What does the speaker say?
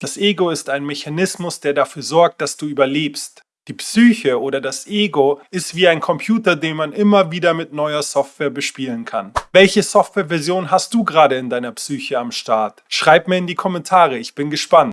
Das Ego ist ein Mechanismus, der dafür sorgt, dass du überlebst. Die Psyche oder das Ego ist wie ein Computer, den man immer wieder mit neuer Software bespielen kann. Welche Softwareversion hast du gerade in deiner Psyche am Start? Schreib mir in die Kommentare, ich bin gespannt.